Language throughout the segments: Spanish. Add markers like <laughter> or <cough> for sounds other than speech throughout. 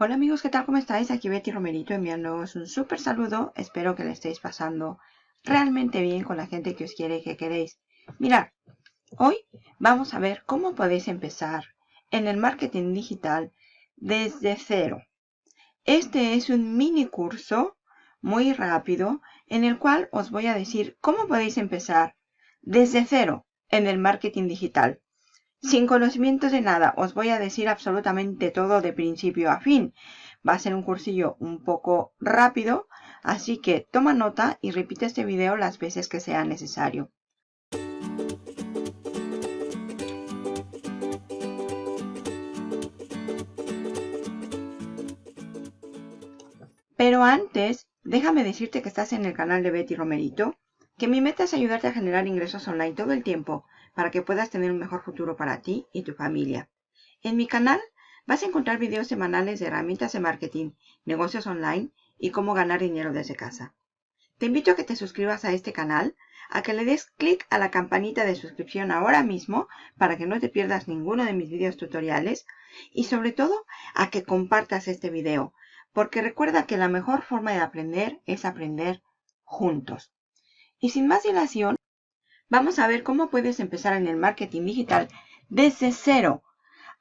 Hola amigos, ¿qué tal? ¿Cómo estáis? Aquí Betty Romerito enviándoos un súper saludo. Espero que le estéis pasando realmente bien con la gente que os quiere y que queréis. Mirad, hoy vamos a ver cómo podéis empezar en el marketing digital desde cero. Este es un mini curso muy rápido en el cual os voy a decir cómo podéis empezar desde cero en el marketing digital. Sin conocimientos de nada, os voy a decir absolutamente todo de principio a fin. Va a ser un cursillo un poco rápido, así que toma nota y repite este video las veces que sea necesario. Pero antes, déjame decirte que estás en el canal de Betty Romerito, que mi meta es ayudarte a generar ingresos online todo el tiempo para que puedas tener un mejor futuro para ti y tu familia. En mi canal vas a encontrar videos semanales de herramientas de marketing, negocios online y cómo ganar dinero desde casa. Te invito a que te suscribas a este canal, a que le des clic a la campanita de suscripción ahora mismo para que no te pierdas ninguno de mis videos tutoriales y sobre todo a que compartas este video, porque recuerda que la mejor forma de aprender es aprender juntos. Y sin más dilación, Vamos a ver cómo puedes empezar en el marketing digital desde cero,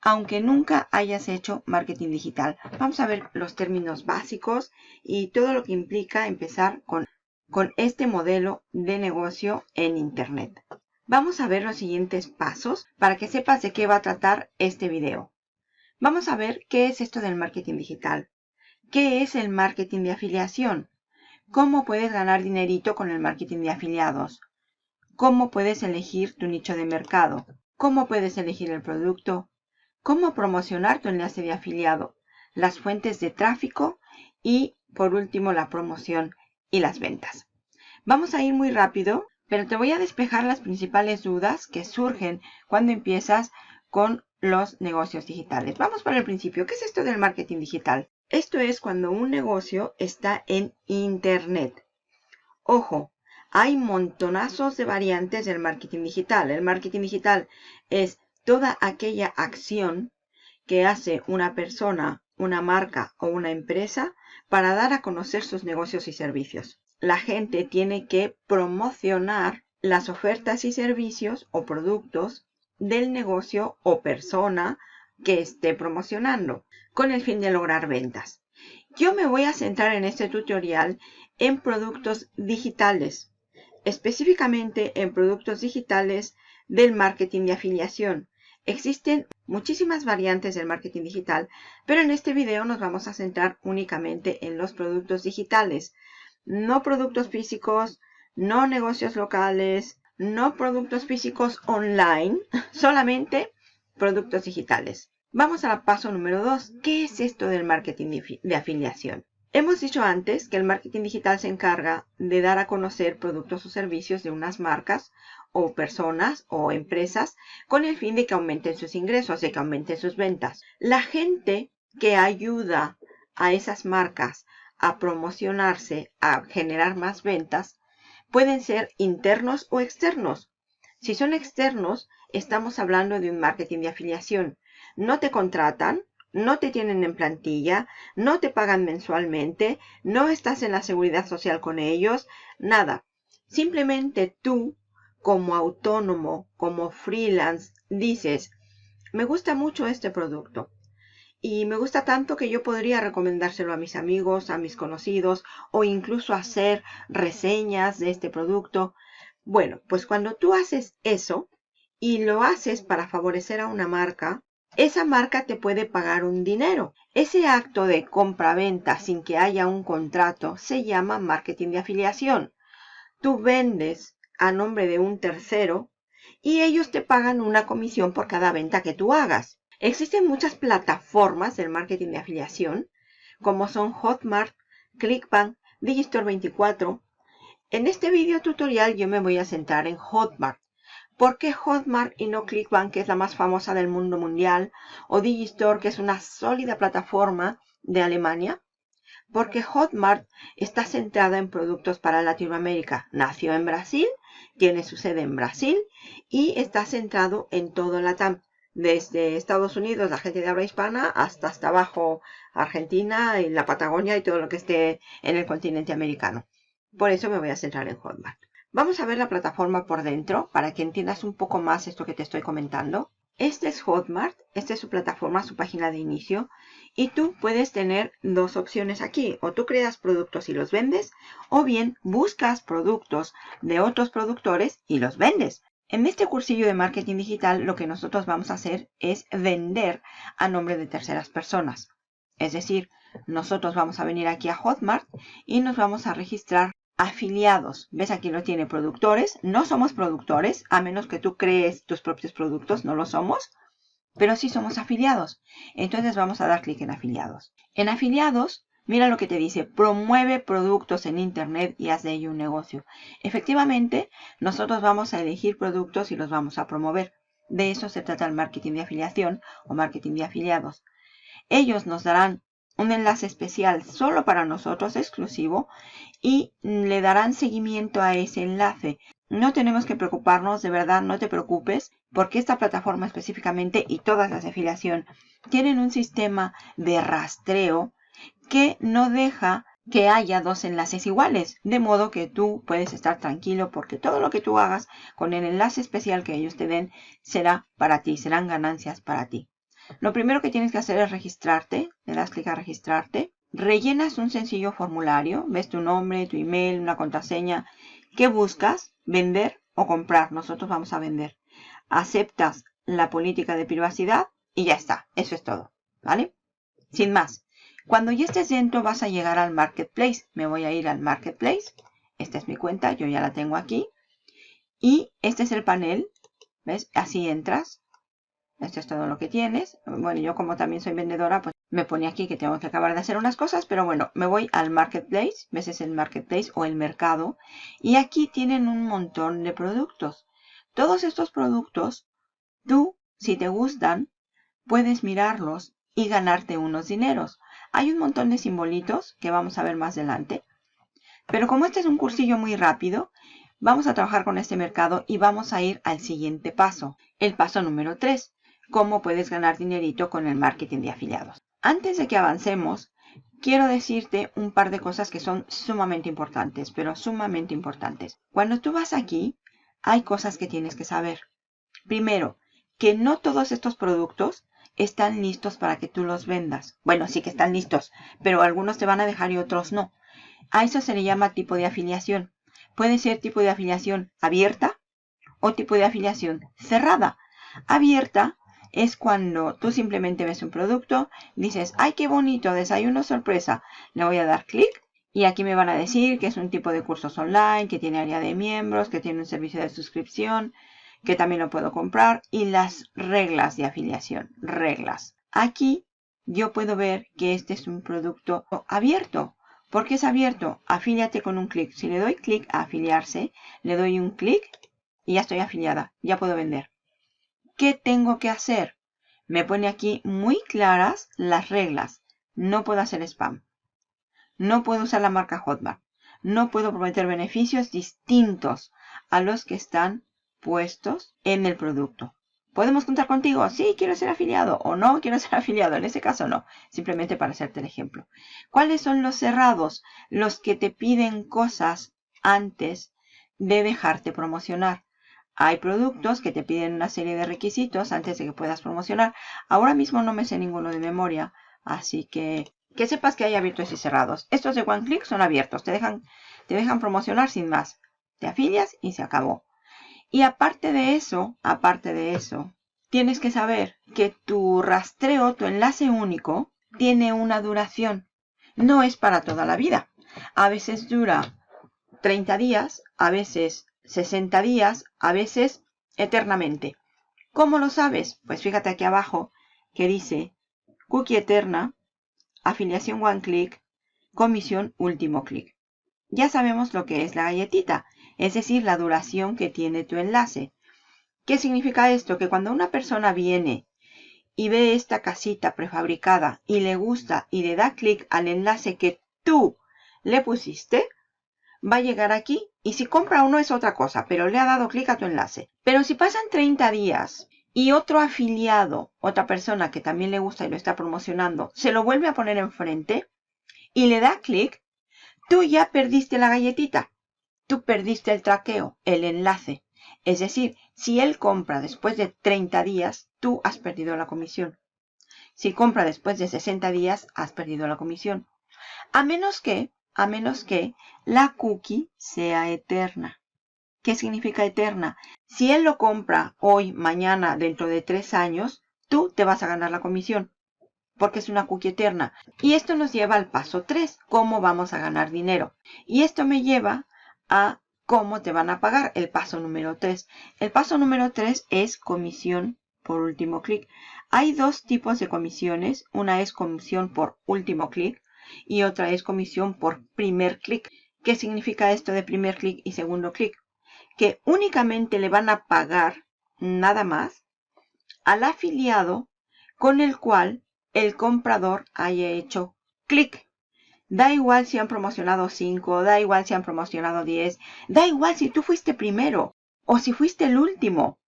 aunque nunca hayas hecho marketing digital. Vamos a ver los términos básicos y todo lo que implica empezar con, con este modelo de negocio en Internet. Vamos a ver los siguientes pasos para que sepas de qué va a tratar este video. Vamos a ver qué es esto del marketing digital. ¿Qué es el marketing de afiliación? ¿Cómo puedes ganar dinerito con el marketing de afiliados? Cómo puedes elegir tu nicho de mercado, cómo puedes elegir el producto, cómo promocionar tu enlace de afiliado, las fuentes de tráfico y, por último, la promoción y las ventas. Vamos a ir muy rápido, pero te voy a despejar las principales dudas que surgen cuando empiezas con los negocios digitales. Vamos por el principio. ¿Qué es esto del marketing digital? Esto es cuando un negocio está en Internet. Ojo, hay montonazos de variantes del marketing digital. El marketing digital es toda aquella acción que hace una persona, una marca o una empresa para dar a conocer sus negocios y servicios. La gente tiene que promocionar las ofertas y servicios o productos del negocio o persona que esté promocionando con el fin de lograr ventas. Yo me voy a centrar en este tutorial en productos digitales específicamente en productos digitales del marketing de afiliación. Existen muchísimas variantes del marketing digital, pero en este video nos vamos a centrar únicamente en los productos digitales. No productos físicos, no negocios locales, no productos físicos online, <laughs> solamente productos digitales. Vamos al paso número 2. ¿Qué es esto del marketing de afiliación? Hemos dicho antes que el marketing digital se encarga de dar a conocer productos o servicios de unas marcas o personas o empresas con el fin de que aumenten sus ingresos, de que aumenten sus ventas. La gente que ayuda a esas marcas a promocionarse, a generar más ventas, pueden ser internos o externos. Si son externos, estamos hablando de un marketing de afiliación. No te contratan, no te tienen en plantilla, no te pagan mensualmente, no estás en la seguridad social con ellos, nada. Simplemente tú, como autónomo, como freelance, dices, me gusta mucho este producto. Y me gusta tanto que yo podría recomendárselo a mis amigos, a mis conocidos o incluso hacer reseñas de este producto. Bueno, pues cuando tú haces eso y lo haces para favorecer a una marca, esa marca te puede pagar un dinero. Ese acto de compra-venta sin que haya un contrato se llama marketing de afiliación. Tú vendes a nombre de un tercero y ellos te pagan una comisión por cada venta que tú hagas. Existen muchas plataformas del marketing de afiliación, como son Hotmart, Clickbank, Digistore 24. En este video tutorial yo me voy a centrar en Hotmart. ¿Por qué Hotmart y no Clickbank, que es la más famosa del mundo mundial, o Digistore, que es una sólida plataforma de Alemania? Porque Hotmart está centrada en productos para Latinoamérica. Nació en Brasil, tiene su sede en Brasil y está centrado en todo Latam. desde Estados Unidos, la gente de habla hispana, hasta hasta abajo Argentina y la Patagonia y todo lo que esté en el continente americano. Por eso me voy a centrar en Hotmart. Vamos a ver la plataforma por dentro para que entiendas un poco más esto que te estoy comentando. Este es Hotmart, esta es su plataforma, su página de inicio. Y tú puedes tener dos opciones aquí. O tú creas productos y los vendes, o bien buscas productos de otros productores y los vendes. En este cursillo de marketing digital lo que nosotros vamos a hacer es vender a nombre de terceras personas. Es decir, nosotros vamos a venir aquí a Hotmart y nos vamos a registrar afiliados. ¿Ves? Aquí lo tiene productores. No somos productores, a menos que tú crees tus propios productos, no lo somos. Pero sí somos afiliados. Entonces vamos a dar clic en afiliados. En afiliados Mira lo que te dice, promueve productos en Internet y haz de ello un negocio. Efectivamente, nosotros vamos a elegir productos y los vamos a promover. De eso se trata el marketing de afiliación o marketing de afiliados. Ellos nos darán un enlace especial solo para nosotros, exclusivo, y le darán seguimiento a ese enlace. No tenemos que preocuparnos, de verdad, no te preocupes, porque esta plataforma específicamente y todas las de afiliación tienen un sistema de rastreo que no deja que haya dos enlaces iguales. De modo que tú puedes estar tranquilo porque todo lo que tú hagas con el enlace especial que ellos te den será para ti, serán ganancias para ti. Lo primero que tienes que hacer es registrarte. Le das clic a registrarte. Rellenas un sencillo formulario. Ves tu nombre, tu email, una contraseña. ¿Qué buscas? ¿Vender o comprar? Nosotros vamos a vender. Aceptas la política de privacidad y ya está. Eso es todo. ¿Vale? Sin más. Cuando ya estés dentro vas a llegar al Marketplace. Me voy a ir al Marketplace. Esta es mi cuenta, yo ya la tengo aquí. Y este es el panel. ¿Ves? Así entras. Esto es todo lo que tienes. Bueno, yo como también soy vendedora, pues me pone aquí que tengo que acabar de hacer unas cosas. Pero bueno, me voy al Marketplace. ¿Ves? Es el Marketplace o el mercado. Y aquí tienen un montón de productos. Todos estos productos, tú, si te gustan, puedes mirarlos y ganarte unos dineros. Hay un montón de simbolitos que vamos a ver más adelante. Pero como este es un cursillo muy rápido, vamos a trabajar con este mercado y vamos a ir al siguiente paso. El paso número 3. Cómo puedes ganar dinerito con el marketing de afiliados. Antes de que avancemos, quiero decirte un par de cosas que son sumamente importantes, pero sumamente importantes. Cuando tú vas aquí, hay cosas que tienes que saber. Primero, que no todos estos productos están listos para que tú los vendas. Bueno, sí que están listos, pero algunos te van a dejar y otros no. A eso se le llama tipo de afiliación. Puede ser tipo de afiliación abierta o tipo de afiliación cerrada. Abierta es cuando tú simplemente ves un producto, dices, ¡ay, qué bonito! Desayuno sorpresa. Le voy a dar clic y aquí me van a decir que es un tipo de cursos online, que tiene área de miembros, que tiene un servicio de suscripción, que también lo puedo comprar, y las reglas de afiliación, reglas. Aquí yo puedo ver que este es un producto abierto. ¿Por qué es abierto? Afíliate con un clic. Si le doy clic a afiliarse, le doy un clic y ya estoy afiliada. Ya puedo vender. ¿Qué tengo que hacer? Me pone aquí muy claras las reglas. No puedo hacer spam. No puedo usar la marca Hotmart. No puedo prometer beneficios distintos a los que están puestos en el producto. ¿Podemos contar contigo? Sí, quiero ser afiliado o no quiero ser <laughs> afiliado. En ese caso no, simplemente para hacerte el ejemplo. ¿Cuáles son los cerrados? Los que te piden cosas antes de dejarte promocionar. Hay productos que te piden una serie de requisitos antes de que puedas promocionar. Ahora mismo no me sé ninguno de memoria, así que que sepas que hay abiertos y cerrados. Estos de One Click son abiertos, te dejan, te dejan promocionar sin más. Te afilias y se acabó. Y aparte de eso, aparte de eso, tienes que saber que tu rastreo, tu enlace único, tiene una duración. No es para toda la vida. A veces dura 30 días, a veces 60 días, a veces eternamente. ¿Cómo lo sabes? Pues fíjate aquí abajo que dice cookie eterna, afiliación one click, comisión último clic. Ya sabemos lo que es la galletita es decir, la duración que tiene tu enlace. ¿Qué significa esto? Que cuando una persona viene y ve esta casita prefabricada y le gusta y le da clic al enlace que tú le pusiste, va a llegar aquí y si compra uno es otra cosa, pero le ha dado clic a tu enlace. Pero si pasan 30 días y otro afiliado, otra persona que también le gusta y lo está promocionando, se lo vuelve a poner enfrente y le da clic, tú ya perdiste la galletita. Tú perdiste el traqueo, el enlace. Es decir, si él compra después de 30 días, tú has perdido la comisión. Si compra después de 60 días, has perdido la comisión. A menos que, a menos que la cookie sea eterna. ¿Qué significa eterna? Si él lo compra hoy, mañana, dentro de tres años, tú te vas a ganar la comisión. Porque es una cookie eterna. Y esto nos lleva al paso 3. ¿Cómo vamos a ganar dinero? Y esto me lleva a cómo te van a pagar. El paso número 3. El paso número 3 es comisión por último clic. Hay dos tipos de comisiones. Una es comisión por último clic y otra es comisión por primer clic. ¿Qué significa esto de primer clic y segundo clic? que únicamente le van a pagar nada más al afiliado con el cual el comprador haya hecho clic. Da igual si han promocionado 5, da igual si han promocionado 10, da igual si tú fuiste primero o si fuiste el último.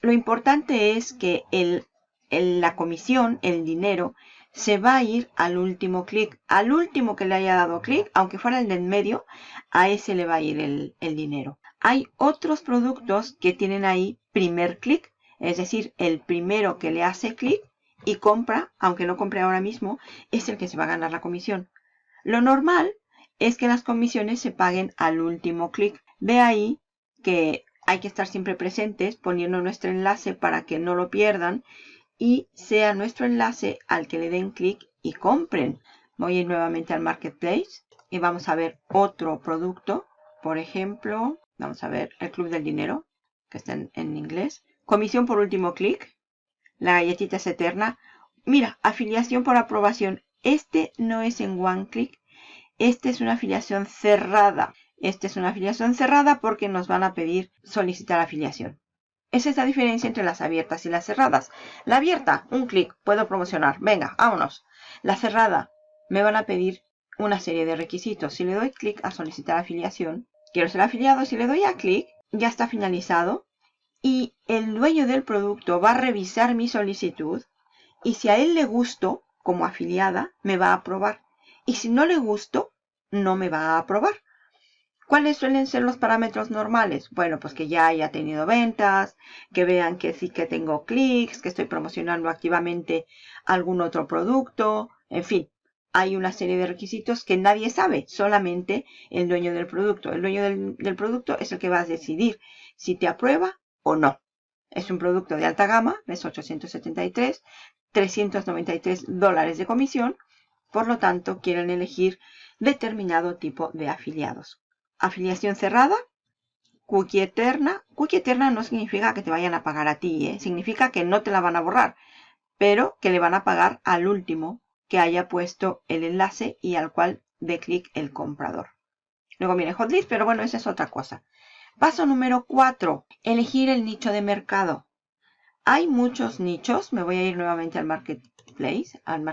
Lo importante es que el, la comisión, el dinero, se va a ir al último clic. Al último que le haya dado clic, aunque fuera el del medio, a ese le va a ir el, el dinero. Hay otros productos que tienen ahí primer clic, es decir, el primero que le hace clic y compra, aunque no compre ahora mismo, es el que se va a ganar la comisión. Lo normal es que las comisiones se paguen al último clic. De ahí que hay que estar siempre presentes poniendo nuestro enlace para que no lo pierdan y sea nuestro enlace al que le den clic y compren. Voy a ir nuevamente al Marketplace y vamos a ver otro producto. Por ejemplo, Vamos a ver el Club del Dinero, que está en, inglés. Comisión por último clic. La galletita es eterna. Mira, afiliación por aprobación. Este no es en one click. Este es una afiliación cerrada. Este es una afiliación cerrada porque nos van a pedir solicitar afiliación. Es la diferencia entre las abiertas y las cerradas. La abierta, un clic, puedo promocionar. Venga, vámonos. La cerrada, me van a pedir una serie de requisitos. Si le doy clic a solicitar afiliación, quiero ser afiliado, si le doy a clic, ya está finalizado y el dueño del producto va a revisar mi solicitud y si a él le gusto como afiliada, me va a aprobar. Y si no le gusto, no me va a aprobar. ¿Cuáles suelen ser los parámetros normales? Bueno, pues que ya haya tenido ventas, que vean que sí que tengo clics, que estoy promocionando activamente algún otro producto, en fin, hay una serie de requisitos que nadie sabe, solamente el dueño del producto. El dueño del, producto es el que va a decidir si te aprueba o no. Es un producto de alta gama, es 873, 393 dólares de comisión, por lo tanto quieren elegir determinado tipo de afiliados. Afiliación cerrada, cookie eterna. Cookie eterna no significa que te vayan a pagar a ti, ¿eh? significa que no te la van a borrar, pero que le van a pagar al último que haya puesto el enlace y al cual dé clic el comprador. Luego viene Hotlist, pero bueno, esa es otra cosa. Paso número 4. Elegir el nicho de mercado. Hay muchos nichos. Me voy a ir nuevamente al Marketplace, al,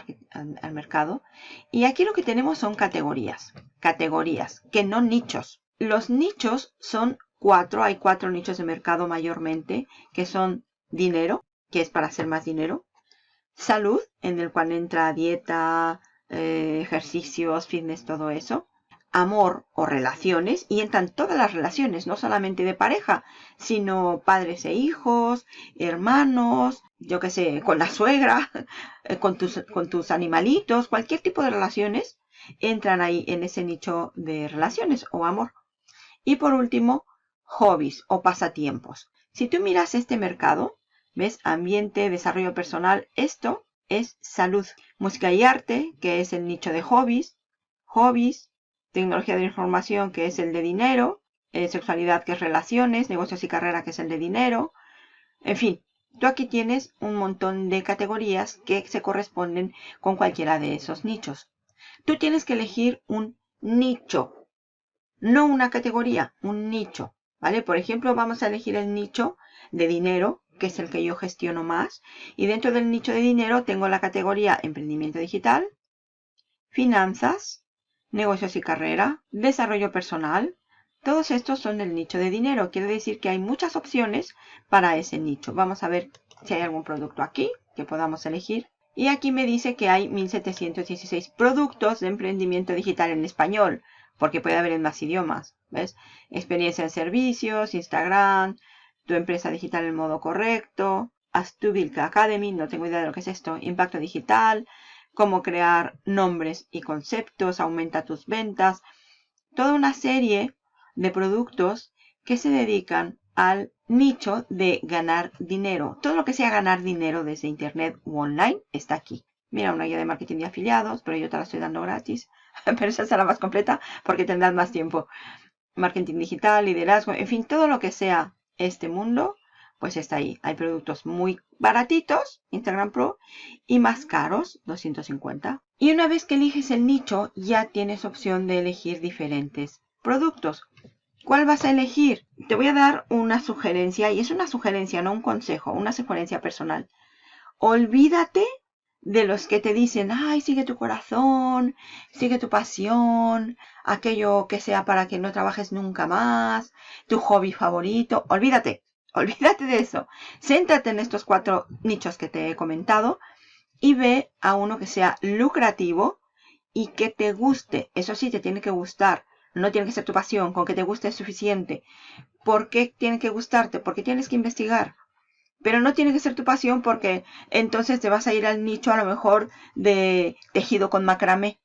al mercado. Y aquí lo que tenemos son categorías. Categorías, que no nichos. Los nichos son cuatro. Hay cuatro nichos de mercado mayormente, que son dinero, que es para hacer más dinero salud, en el cual entra dieta, eh, ejercicios, fitness, todo eso. Amor o relaciones, y entran todas las relaciones, no solamente de pareja, sino padres e hijos, hermanos, yo qué sé, con la suegra, <laughs> eh, con tus, con tus animalitos, cualquier tipo de relaciones entran ahí en ese nicho de relaciones o amor. Y por último, hobbies o pasatiempos. Si tú miras este mercado, ¿Ves? Ambiente, desarrollo personal. Esto es salud. Música y arte, que es el nicho de hobbies. Hobbies. Tecnología de información, que es el de dinero. Eh, sexualidad, que es relaciones. Negocios y carrera, que es el de dinero. En fin, tú aquí tienes un montón de categorías que se corresponden con cualquiera de esos nichos. Tú tienes que elegir un nicho. No una categoría, un nicho. ¿Vale? Por ejemplo, vamos a elegir el nicho de dinero que es el que yo gestiono más. Y dentro del nicho de dinero tengo la categoría emprendimiento digital, finanzas, negocios y carrera, desarrollo personal. Todos estos son del nicho de dinero. Quiere decir que hay muchas opciones para ese nicho. Vamos a ver si hay algún producto aquí que podamos elegir. Y aquí me dice que hay 1716 productos de emprendimiento digital en español, porque puede haber en más idiomas. ¿Ves? Experiencia en servicios, Instagram, tu empresa digital en modo correcto, Astubilka Academy, no tengo idea de lo que es esto, impacto digital, cómo crear nombres y conceptos, aumenta tus ventas, toda una serie de productos que se dedican al nicho de ganar dinero. Todo lo que sea ganar dinero desde internet u online está aquí. Mira, una guía de marketing de afiliados, pero yo te la estoy dando gratis. <laughs> pero esa será más completa porque tendrás más tiempo. Marketing digital, liderazgo, en fin, todo lo que sea este mundo, pues está ahí. Hay productos muy baratitos, Instagram Pro, y más caros, 250. Y una vez que eliges el nicho, ya tienes opción de elegir diferentes productos. ¿Cuál vas a elegir? Te voy a dar una sugerencia, y es una sugerencia, no un consejo, una sugerencia personal. Olvídate de los que te dicen, ay, sigue tu corazón, sigue tu pasión, aquello que sea para que no trabajes nunca más, tu hobby favorito. Olvídate, <laughs> olvídate de eso. Céntrate en estos cuatro nichos que te he comentado y ve a uno que sea lucrativo y que te guste. Eso sí, te tiene que gustar. No tiene que ser tu pasión, con que te guste es suficiente. ¿Por qué tiene que gustarte? Porque tienes que investigar. Pero no tiene que ser tu pasión porque entonces te vas a ir al nicho a lo mejor de tejido con macramé,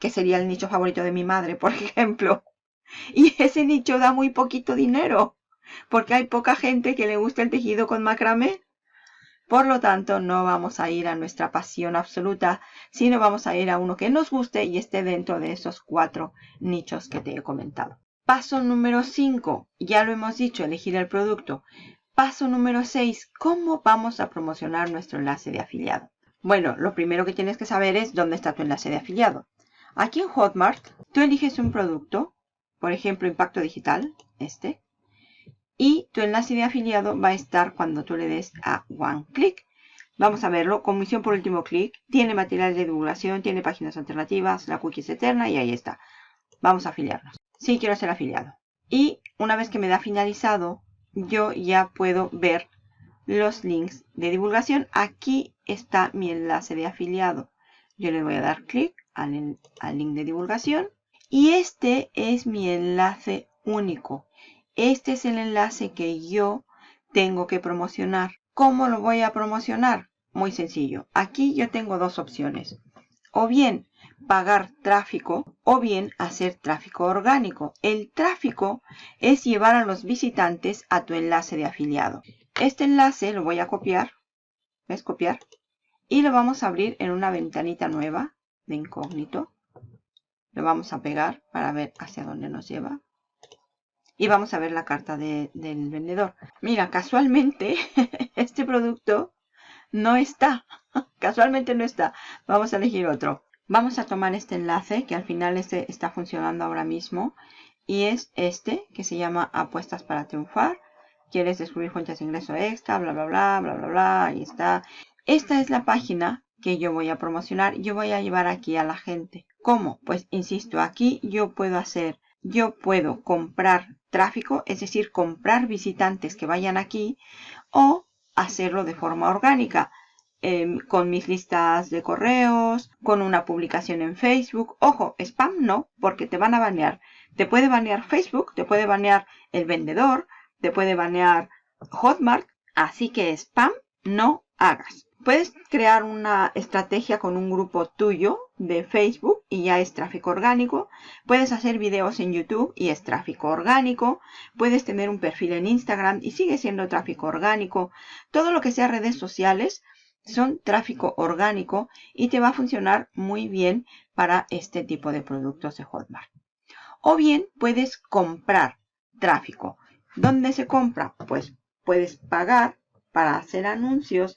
que sería el nicho favorito de mi madre, por <laughs> ejemplo. Y ese nicho da muy poquito dinero, porque hay poca gente que le gusta el tejido con macramé. Por lo tanto, no vamos a ir a nuestra pasión absoluta, sino vamos a ir a uno que nos guste y esté dentro de esos cuatro nichos que te he comentado. Paso número 5, ya lo hemos dicho, elegir el producto. Paso número 6, ¿cómo vamos a promocionar nuestro enlace de afiliado? Bueno, lo primero que tienes que saber es dónde está tu enlace de afiliado. Aquí en Hotmart, tú eliges un producto, por ejemplo, Impacto Digital, este, y tu enlace de afiliado va a estar cuando tú le des a One Click. Vamos a verlo. Comisión por último clic. Tiene material de divulgación, tiene páginas alternativas, la cookie es eterna y ahí está. Vamos a afiliarnos. Sí, quiero ser afiliado. Y una vez que me da finalizado, yo ya puedo ver los links de divulgación. Aquí está mi enlace de afiliado. Yo le voy a dar clic al, al link de divulgación. Y este es mi enlace único. Este es el enlace que yo tengo que promocionar. ¿Cómo lo voy a promocionar? Muy sencillo. Aquí yo tengo dos opciones. O bien pagar tráfico o bien hacer tráfico orgánico. El tráfico es llevar a los visitantes a tu enlace de afiliado. Este enlace lo voy a copiar. ¿Ves? Copiar. Y lo vamos a abrir en una ventanita nueva de incógnito. Lo vamos a pegar para ver hacia dónde nos lleva y vamos a ver la carta del vendedor. Mira, casualmente <laughs> este producto no está. <laughs> Casualmente no está. Vamos a elegir otro. Vamos a tomar este enlace que al final este está funcionando ahora mismo. Y es este que se llama Apuestas para Triunfar. Quieres descubrir fuentes de ingreso extra, bla, bla, bla, bla, bla, bla. Ahí está. Esta es la página que yo voy a promocionar. Yo voy a llevar aquí a la gente. ¿Cómo? Pues insisto, aquí yo puedo hacer yo puedo comprar tráfico, es decir, comprar visitantes que vayan aquí o hacerlo de forma orgánica. Em, con mis listas de correos, con una publicación en Facebook. Ojo, spam no, porque te van a banear. Te puede banear Facebook, te puede banear el vendedor, te puede banear Hotmart. Así que spam no hagas. Puedes crear una estrategia con un grupo tuyo de Facebook y ya es tráfico orgánico. Puedes hacer videos en YouTube y es tráfico orgánico. Puedes tener un perfil en Instagram y sigue siendo tráfico orgánico. Todo lo que sea redes sociales son tráfico orgánico y te va a funcionar muy bien para este tipo de productos de Hotmart. O bien puedes comprar tráfico. ¿Dónde se compra? Pues puedes pagar para hacer anuncios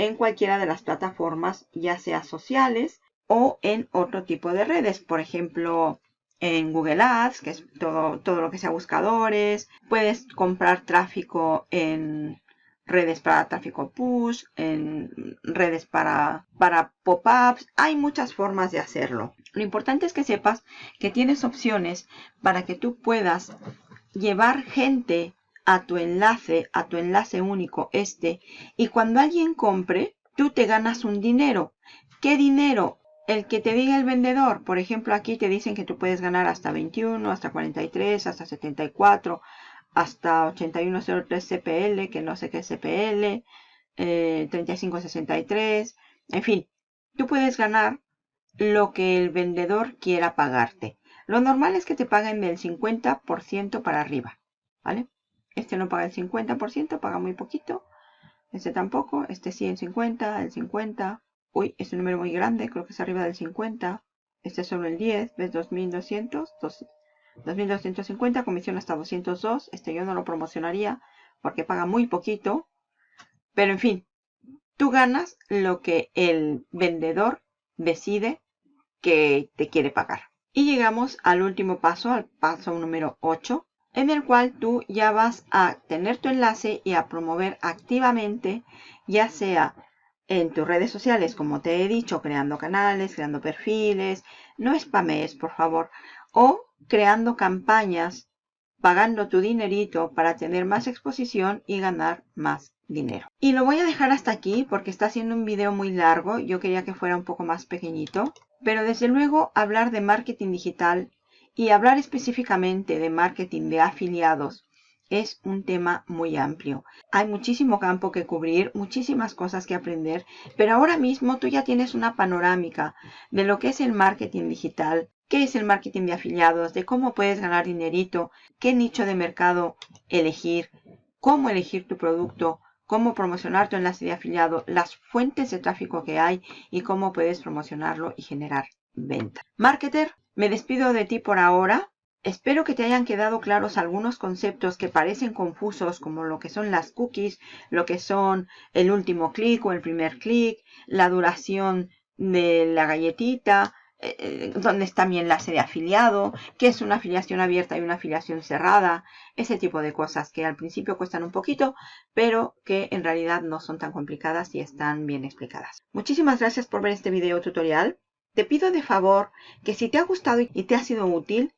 en cualquiera de las plataformas, ya sea sociales o en otro tipo de redes. Por ejemplo, en Google Ads, que es todo, todo lo que sea buscadores. Puedes comprar tráfico en redes para tráfico push, en redes para, para pop-ups. Hay muchas formas de hacerlo. Lo importante es que sepas que tienes opciones para que tú puedas llevar gente a tu enlace, a tu enlace único este, y cuando alguien compre, tú te ganas un dinero. ¿Qué dinero? El que te diga el vendedor. Por ejemplo, aquí te dicen que tú puedes ganar hasta 21, hasta 43, hasta 74, hasta 8103 CPL, que no sé qué es CPL, eh, 3563, en fin, tú puedes ganar lo que el vendedor quiera pagarte. Lo normal es que te paguen del 50% para arriba, ¿vale? Este no paga el 50%, paga muy poquito. Este tampoco, este sí el 50, el 50. Uy, es un número muy grande, creo que es arriba del 50. Este es solo el 10, ¿ves? 2200, 2250, comisión hasta 202. Este yo no lo promocionaría porque paga muy poquito. Pero en fin, tú ganas lo que el vendedor decide que te quiere pagar. Y llegamos al último paso, al paso número 8, en el cual tú ya vas a tener tu enlace y a promover activamente, ya sea en tus redes sociales, como te he dicho, creando canales, creando perfiles, no spamees, por favor, o creando campañas, pagando tu dinerito para tener más exposición y ganar más dinero. Y lo voy a dejar hasta aquí porque está haciendo un video muy largo. Yo quería que fuera un poco más pequeñito. Pero desde luego hablar de marketing digital y hablar específicamente de marketing de afiliados es un tema muy amplio. Hay muchísimo campo que cubrir, muchísimas cosas que aprender, pero ahora mismo tú ya tienes una panorámica de lo que es el marketing digital, qué es el marketing de afiliados, de cómo puedes ganar dinerito, qué nicho de mercado elegir, cómo elegir tu producto, cómo promocionar tu enlace de afiliado, las fuentes de tráfico que hay y cómo puedes promocionarlo y generar venta. Marketer, me despido de ti por ahora. Espero que te hayan quedado claros algunos conceptos que parecen confusos como lo que son las cookies, lo que son el último clic o el primer clic, la duración de la galletita, eh, eh, dónde está mi enlace de afiliado, qué es una afiliación abierta y una afiliación cerrada, ese tipo de cosas que al principio cuestan un poquito, pero que en realidad no son tan complicadas y están bien explicadas. Muchísimas gracias por ver este video tutorial. Te pido de favor que si te ha gustado y te ha sido útil,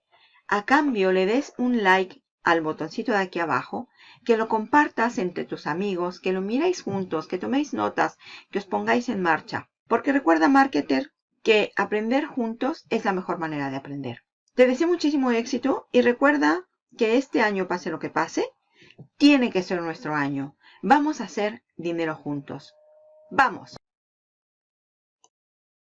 a cambio le des un like al botoncito de aquí abajo, que lo compartas entre tus amigos, que lo miréis juntos, que toméis notas, que os pongáis en marcha. Porque recuerda, marketer, que aprender juntos es la mejor manera de aprender. Te deseo muchísimo éxito y recuerda que este año, pase lo que pase, tiene que ser nuestro año. Vamos a hacer dinero juntos. ¡Vamos!